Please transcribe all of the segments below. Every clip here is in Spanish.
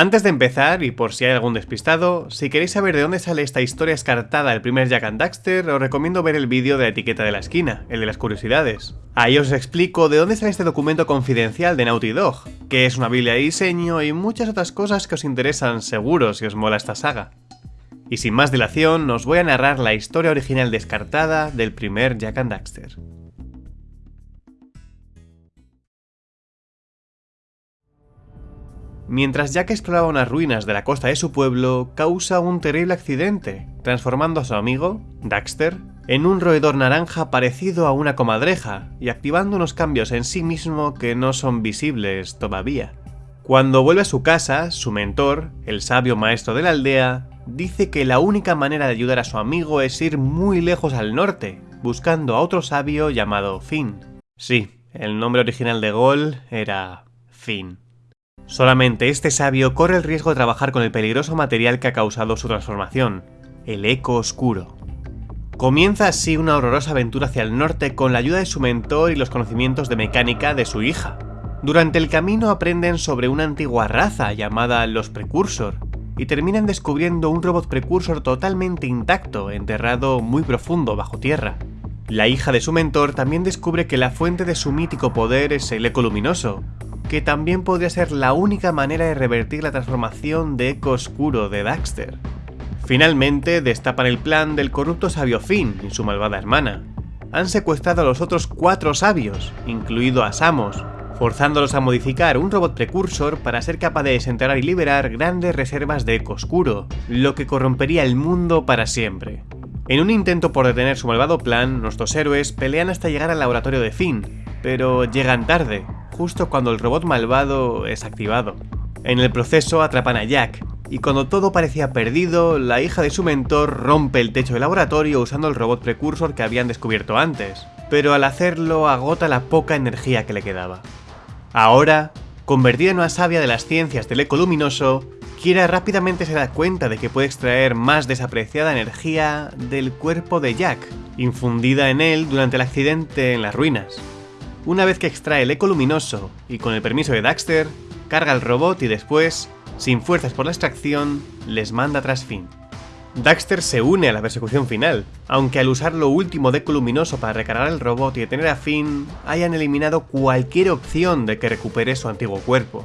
Antes de empezar, y por si hay algún despistado, si queréis saber de dónde sale esta historia escartada del primer Jack and Daxter, os recomiendo ver el vídeo de la etiqueta de la esquina, el de las curiosidades. Ahí os explico de dónde sale este documento confidencial de Naughty Dog, que es una biblia de diseño y muchas otras cosas que os interesan seguro si os mola esta saga. Y sin más dilación, os voy a narrar la historia original descartada del primer Jack and Daxter. Mientras Jack exploraba unas ruinas de la costa de su pueblo, causa un terrible accidente, transformando a su amigo, Daxter, en un roedor naranja parecido a una comadreja y activando unos cambios en sí mismo que no son visibles todavía. Cuando vuelve a su casa, su mentor, el sabio maestro de la aldea, dice que la única manera de ayudar a su amigo es ir muy lejos al norte, buscando a otro sabio llamado Finn. Sí, el nombre original de Gol era Finn. Solamente este sabio corre el riesgo de trabajar con el peligroso material que ha causado su transformación, el eco oscuro. Comienza así una horrorosa aventura hacia el norte con la ayuda de su mentor y los conocimientos de mecánica de su hija. Durante el camino aprenden sobre una antigua raza llamada los Precursor, y terminan descubriendo un robot precursor totalmente intacto, enterrado muy profundo bajo tierra. La hija de su mentor también descubre que la fuente de su mítico poder es el eco luminoso, que también podría ser la única manera de revertir la transformación de eco oscuro de Daxter. Finalmente destapan el plan del corrupto sabio Finn y su malvada hermana. Han secuestrado a los otros cuatro sabios, incluido a Samos, forzándolos a modificar un robot precursor para ser capaz de desenterrar y liberar grandes reservas de eco oscuro, lo que corrompería el mundo para siempre. En un intento por detener su malvado plan, nuestros héroes pelean hasta llegar al laboratorio de Finn, pero llegan tarde, justo cuando el robot malvado es activado. En el proceso atrapan a Jack, y cuando todo parecía perdido, la hija de su mentor rompe el techo del laboratorio usando el robot precursor que habían descubierto antes, pero al hacerlo agota la poca energía que le quedaba. Ahora, convertida en una sabia de las ciencias del eco luminoso, Kira rápidamente se da cuenta de que puede extraer más desapreciada energía del cuerpo de Jack, infundida en él durante el accidente en las ruinas. Una vez que extrae el eco luminoso y con el permiso de Daxter, carga el robot y después, sin fuerzas por la extracción, les manda tras Finn. Daxter se une a la persecución final, aunque al usar lo último de eco luminoso para recargar el robot y detener a Finn, hayan eliminado cualquier opción de que recupere su antiguo cuerpo.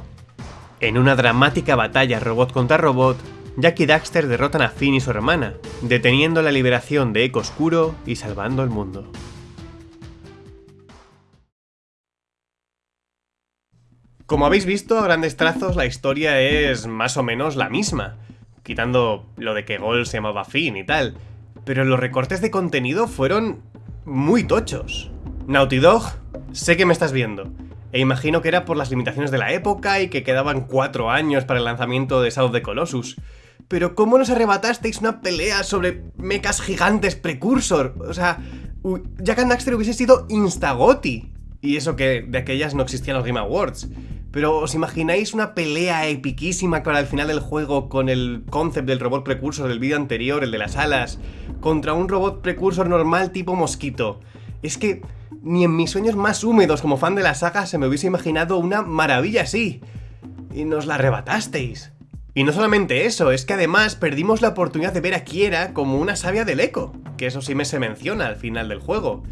En una dramática batalla robot contra robot, Jack y Daxter derrotan a Finn y su hermana, deteniendo la liberación de Eco Oscuro y salvando el mundo. Como habéis visto, a grandes trazos la historia es más o menos la misma, quitando lo de que Gol se llamaba Finn y tal, pero los recortes de contenido fueron muy tochos. Naughty Dog, sé que me estás viendo, e imagino que era por las limitaciones de la época y que quedaban cuatro años para el lanzamiento de South of the Colossus. Pero ¿cómo nos arrebatasteis una pelea sobre mechas gigantes precursor? O sea, Jack and Daxter hubiese sido instagoti. Y eso que de aquellas no existían los Game Awards. Pero ¿os imagináis una pelea epiquísima para el final del juego con el concept del robot precursor del vídeo anterior, el de las alas, contra un robot precursor normal tipo mosquito? Es que ni en mis sueños más húmedos como fan de la saga se me hubiese imaginado una maravilla así. Y nos la arrebatasteis. Y no solamente eso, es que además perdimos la oportunidad de ver a Kiera como una sabia del eco, que eso sí me se menciona al final del juego.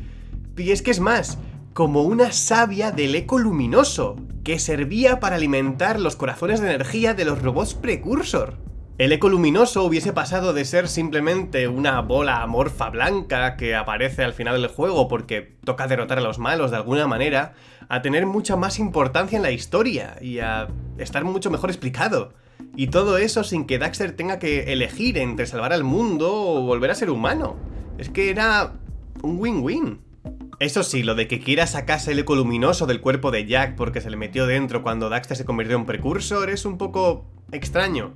Y es que es más, como una sabia del eco luminoso, que servía para alimentar los corazones de energía de los robots precursor. El eco luminoso hubiese pasado de ser simplemente una bola amorfa blanca que aparece al final del juego porque toca derrotar a los malos de alguna manera, a tener mucha más importancia en la historia y a estar mucho mejor explicado. Y todo eso sin que Daxter tenga que elegir entre salvar al mundo o volver a ser humano. Es que era un win-win. Eso sí, lo de que quiera sacarse el eco luminoso del cuerpo de Jack porque se le metió dentro cuando Daxter se convirtió en precursor es un poco extraño.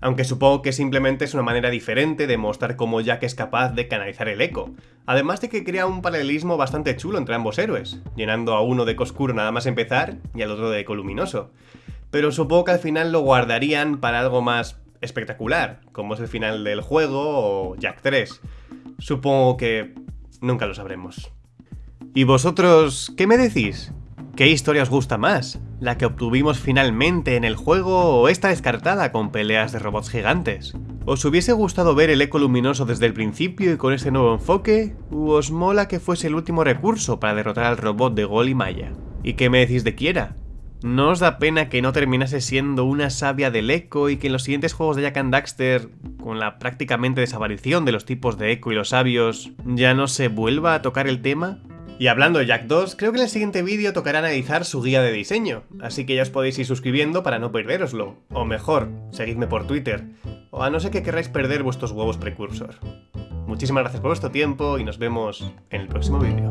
Aunque supongo que simplemente es una manera diferente de mostrar cómo Jack es capaz de canalizar el eco. Además de que crea un paralelismo bastante chulo entre ambos héroes, llenando a uno de eco oscuro nada más empezar y al otro de eco luminoso. Pero supongo que al final lo guardarían para algo más espectacular, como es el final del juego o Jack 3. Supongo que nunca lo sabremos. ¿Y vosotros qué me decís? ¿Qué historia os gusta más? la que obtuvimos finalmente en el juego o está descartada con peleas de robots gigantes? ¿Os hubiese gustado ver el eco luminoso desde el principio y con ese nuevo enfoque? ¿O os mola que fuese el último recurso para derrotar al robot de Gol y Maya? ¿Y qué me decís de Kiera? ¿No os da pena que no terminase siendo una sabia del eco y que en los siguientes juegos de Jack and Daxter, con la prácticamente desaparición de los tipos de eco y los sabios, ya no se vuelva a tocar el tema? Y hablando de Jack 2, creo que en el siguiente vídeo tocará analizar su guía de diseño, así que ya os podéis ir suscribiendo para no perderoslo. O mejor, seguidme por Twitter, o a no ser que queráis perder vuestros huevos precursor. Muchísimas gracias por vuestro tiempo y nos vemos en el próximo vídeo.